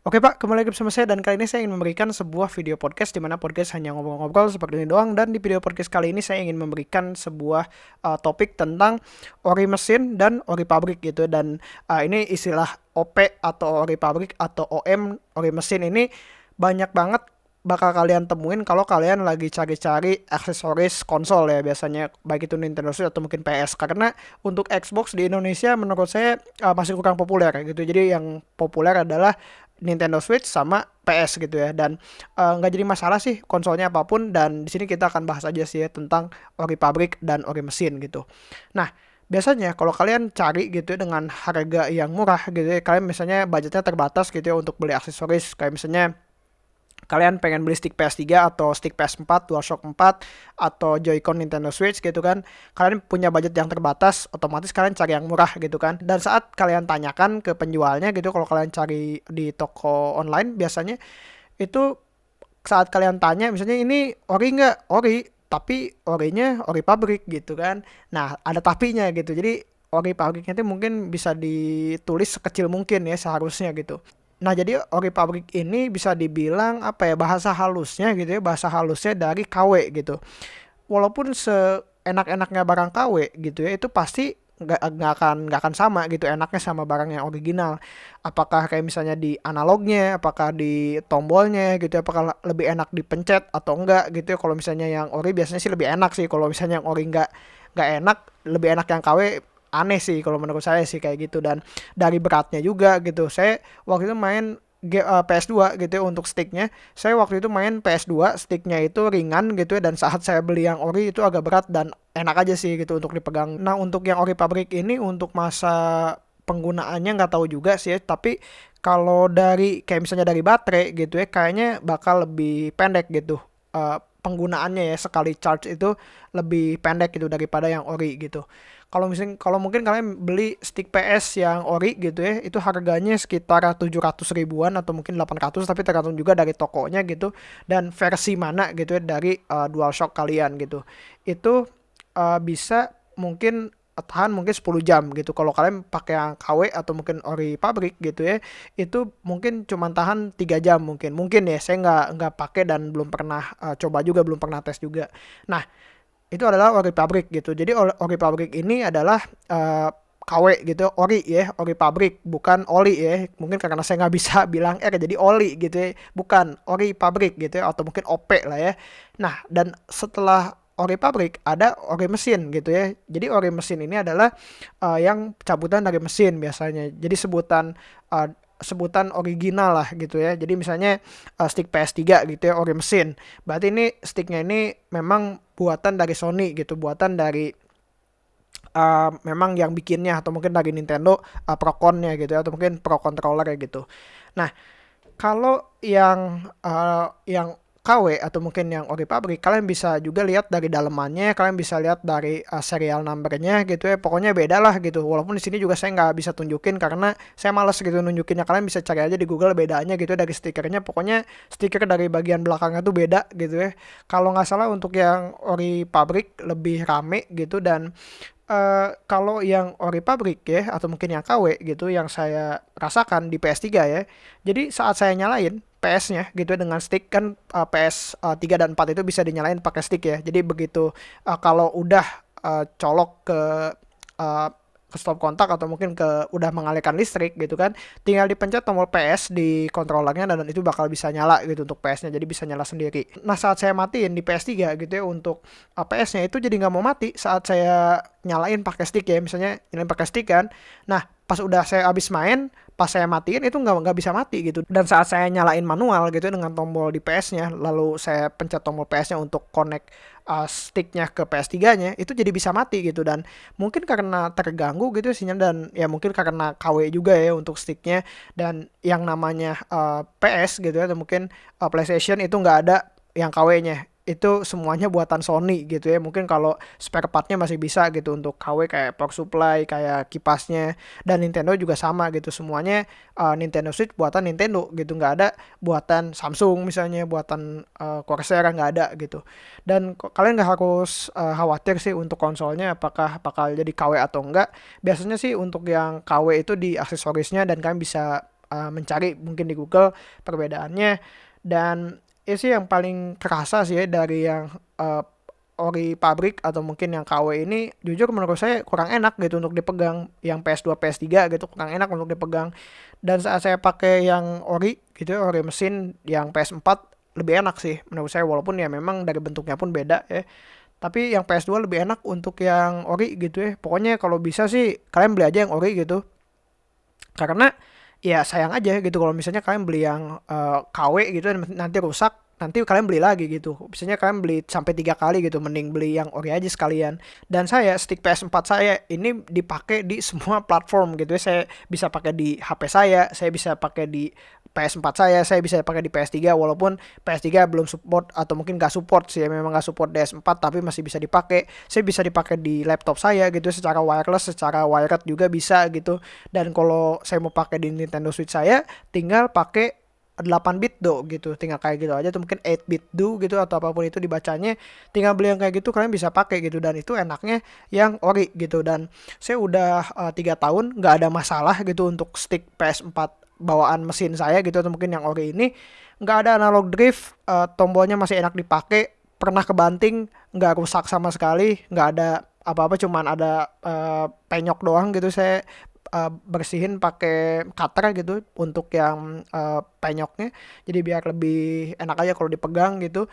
Oke Pak, kembali lagi bersama saya dan kali ini saya ingin memberikan sebuah video podcast di mana podcast hanya ngobrol-ngobrol seperti ini doang. Dan di video podcast kali ini saya ingin memberikan sebuah uh, topik tentang ori mesin dan ori pabrik gitu. Dan uh, ini istilah OP atau ori pabrik atau OM ori mesin ini banyak banget bakal kalian temuin kalau kalian lagi cari-cari aksesoris konsol ya biasanya baik itu Nintendo Switch atau mungkin PS karena untuk Xbox di Indonesia menurut saya uh, masih kurang populer gitu. Jadi yang populer adalah Nintendo Switch sama PS gitu ya. Dan eh, nggak uh, jadi masalah sih konsolnya apa pun. Dan di sini kita akan bahas aja sih ya tentang ori pabrik dan ori mesin gitu. Nah biasanya kalau kalian cari gitu ya dengan harga yang murah gitu ya kalian misalnya budgetnya terbatas gitu ya untuk beli aksesoris. Kayak misalnya kalian pengen beli stick PS3 atau stick PS4, DualShock 4 atau Joy-Con Nintendo Switch gitu kan. Kalian punya budget yang terbatas, otomatis kalian cari yang murah gitu kan. Dan saat kalian tanyakan ke penjualnya gitu kalau kalian cari di toko online biasanya itu saat kalian tanya misalnya ini ori nggak? Ori, tapi orinya ori pabrik gitu kan. Nah, ada tapinya gitu. Jadi ori pabriknya itu mungkin bisa ditulis sekecil mungkin ya seharusnya gitu. Nah, jadi ori pabrik ini bisa dibilang apa ya bahasa halusnya gitu ya, bahasa halusnya dari KW gitu. Walaupun seenak-enaknya barang KW gitu ya, itu pasti nggak nggak akan nggak akan sama gitu enaknya sama barang yang original. Apakah kayak misalnya di analognya apakah di tombolnya gitu ya, apakah lebih enak dipencet atau enggak gitu ya. Kalau misalnya yang ori biasanya sih lebih enak sih. Kalau misalnya yang ori nggak nggak enak lebih enak yang KW aneh sih kalau menurut saya sih kayak gitu. Dan dari beratnya juga gitu. Saya waktu itu main uh, PS2 gitu ya untuk sticknya. Saya waktu itu main PS2 sticknya itu ringan gitu ya. Dan saat saya beli yang ori itu agak berat dan enak aja sih gitu untuk dipegang. Nah untuk yang ori pabrik ini untuk masa penggunaannya nggak tahu juga sih ya. Tapi kalau dari kayak misalnya dari baterai gitu ya kayaknya bakal lebih pendek gitu uh, penggunaannya ya. Sekali charge itu lebih pendek gitu daripada yang ori gitu. Kalau misalnya kalau mungkin kalian beli stick PS yang ori gitu ya, itu harganya sekitar 700 ribuan atau mungkin 800 tapi tergantung juga dari tokonya gitu dan versi mana gitu ya dari uh, DualShock kalian gitu. Itu uh, bisa mungkin tahan mungkin 10 jam gitu. Kalau kalian pakai yang KW atau mungkin ori pabrik gitu ya, itu mungkin cuma tahan 3 jam mungkin. Mungkin ya saya nggak nggak pakai dan belum pernah uh, coba juga, belum pernah tes juga. Nah, itu adalah ori pabrik gitu. Jadi ori pabrik ini adalah uh, KW gitu ori ya ori pabrik bukan oli ya mungkin karena saya nggak bisa bilang eh jadi oli gitu ya bukan ori pabrik gitu ya atau mungkin OP lah ya nah dan setelah ori pabrik, ada ori mesin gitu ya. Jadi ori mesin ini adalah uh, yang cabutan dari mesin biasanya. Jadi sebutan uh, sebutan original lah gitu ya. Jadi misalnya uh, stick PS3 gitu ya ori mesin. Berarti ini sticknya ini memang buatan dari Sony gitu, buatan dari uh, memang yang bikinnya atau mungkin dari Nintendo uh, Proconnya gitu ya atau mungkin Pro controller ya gitu. Nah, kalau yang uh, yang KW atau mungkin yang ori pabrik kalian bisa juga lihat dari dalemannya kalian bisa lihat dari uh, serial numbernya gitu ya. Pokoknya beda lah gitu. Walaupun di sini juga saya nggak bisa tunjukin karena saya males gitu nunjukinnya. Kalian bisa cari aja di Google bedanya gitu dari stikernya. Pokoknya stiker dari bagian belakangnya tuh beda gitu ya. Kalau nggak salah untuk yang ori pabrik lebih rame gitu dan Uh, kalau yang ori pabrik ya atau mungkin yang KW gitu yang saya rasakan di PS3 ya. Jadi saat saya nyalain PS-nya gitu dengan stick kan uh, PS uh, 3 dan 4 itu bisa dinyalain pakai stick ya. Jadi begitu uh, kalau udah uh, colok ke uh, ke stop kontak atau mungkin ke udah mengalihkan listrik gitu kan tinggal dipencet tombol PS di kontrolernya dan itu bakal bisa nyala gitu untuk PS-nya jadi bisa nyala sendiri. Nah saat saya matiin di PS3 gitu ya untuk uh, PS-nya itu jadi nggak mau mati saat saya nyalain pakai stick ya. Misalnya nyalain pakai stick kan. Nah pas udah saya habis main pas saya matiin itu nggak nggak bisa mati gitu. Dan saat saya nyalain manual gitu dengan tombol di PS-nya lalu saya pencet tombol PS-nya untuk connect uh, sticknya ke PS3-nya itu jadi bisa mati gitu. Dan mungkin karena terganggu gitu sinyal dan ya mungkin karena KW juga ya untuk sticknya. Dan yang namanya uh, PS gitu ya atau mungkin uh, PlayStation itu nggak ada yang KW-nya itu semuanya buatan Sony gitu ya. Mungkin kalau spare partnya masih bisa gitu untuk KW kayak power supply kayak kipasnya. Dan Nintendo juga sama gitu. Semuanya uh, Nintendo Switch buatan Nintendo gitu. Nggak ada buatan Samsung misalnya buatan uh, Corsair nggak ada gitu. Dan kalian nggak harus uh, khawatir sih untuk konsolnya apakah bakal jadi KW atau enggak biasanya sih untuk yang KW itu di aksesorisnya dan kalian bisa uh, mencari mungkin di Google perbedaannya. Dan ya sih yang paling kerasa sih ya dari yang uh, ori pabrik atau mungkin yang KW ini jujur menurut saya kurang enak gitu untuk dipegang. Yang PS2 PS3 gitu kurang enak untuk dipegang. Dan saat saya pakai yang ori gitu ori mesin yang PS4 lebih enak sih menurut saya. Walaupun ya memang dari bentuknya pun beda ya. Tapi yang PS2 lebih enak untuk yang ori gitu ya. Pokoknya kalau bisa sih kalian beli aja yang ori gitu. Karena ya sayang aja gitu kalau misalnya kalian beli yang uh, eh, KW gitu nanti rusak nanti kalian beli lagi gitu. Biasanya kalian beli sampai tiga kali gitu, mending beli yang ori aja sekalian. Dan saya stick PS4 saya ini dipakai di semua platform gitu ya. Saya bisa pakai di HP saya, saya bisa pakai di PS4 saya, saya bisa pakai di PS3 walaupun PS3 belum support atau mungkin gak support sih ya, memang gak support DS4 tapi masih bisa dipakai. Saya bisa dipakai di laptop saya gitu secara wireless, secara wired juga bisa gitu. Dan kalau saya mau pakai di Nintendo Switch saya, tinggal pakai 8 bit do gitu tinggal kayak gitu aja tuh mungkin 8 bit do gitu atau apa pun itu dibacanya tinggal beli yang kayak gitu kalian bisa pakai gitu dan itu enaknya yang ori gitu dan saya udah uh, tiga tahun nggak ada masalah gitu untuk stick PS4 bawaan mesin saya gitu atau mungkin yang ori ini nggak ada analog drift uh, tombolnya masih enak dipakai pernah kebanting nggak rusak sama sekali nggak ada apa-apa cuman ada uh, penyok doang gitu saya uh, bersihin pakai cutter gitu untuk yang uh, penyoknya. Jadi biar lebih enak aja kalau dipegang gitu.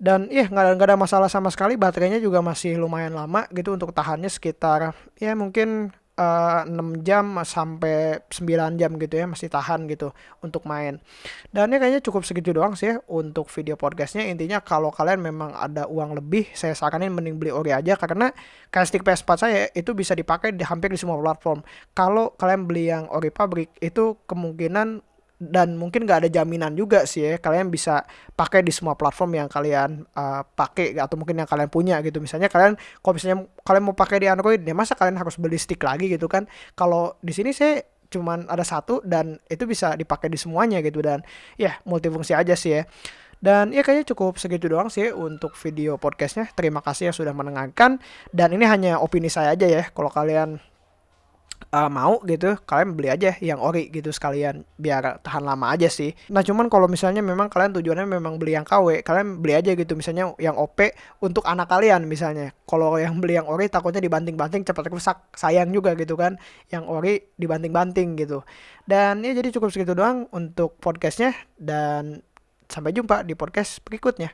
Dan iya nggak ada ada masalah sama sekali baterainya juga masih lumayan lama gitu untuk tahannya sekitar ya mungkin uh, eh, 6 jam sampai 9 jam gitu ya masih tahan gitu untuk main. Dan ini kayaknya cukup segitu doang sih ya untuk video podcastnya. Intinya kalau kalian memang ada uang lebih, saya saranin mending beli ori aja karena kayak stick PS4 saya itu bisa dipakai di hampir di semua platform. Kalau kalian beli yang ori pabrik itu kemungkinan dan mungkin gak ada jaminan juga sih ya kalian bisa pakai di semua platform yang kalian uh, pakai atau mungkin yang kalian punya gitu. Misalnya kalian kalau misalnya kalian mau pakai di Android ya masa kalian harus beli stick lagi gitu kan? Kalau di sini saya cuman ada satu dan itu bisa dipakai di semuanya gitu dan ya multifungsi aja sih ya. Dan ya kayaknya cukup segitu doang sih untuk video podcastnya. Terima kasih yang sudah mendengarkan. Dan ini hanya opini saya aja ya. Kalau kalian uh, mau gitu kalian beli aja yang ori gitu sekalian biar tahan lama aja sih. Nah cuman kalau misalnya memang kalian tujuannya memang beli yang KW kalian beli aja gitu. Misalnya yang OP untuk anak kalian misalnya. Kalau yang beli yang ori takutnya dibanting-banting cepat rusak. Sayang juga gitu kan yang ori dibanting-banting gitu. Dan ya jadi cukup segitu doang untuk podcastnya. Dan sampai jumpa di podcast berikutnya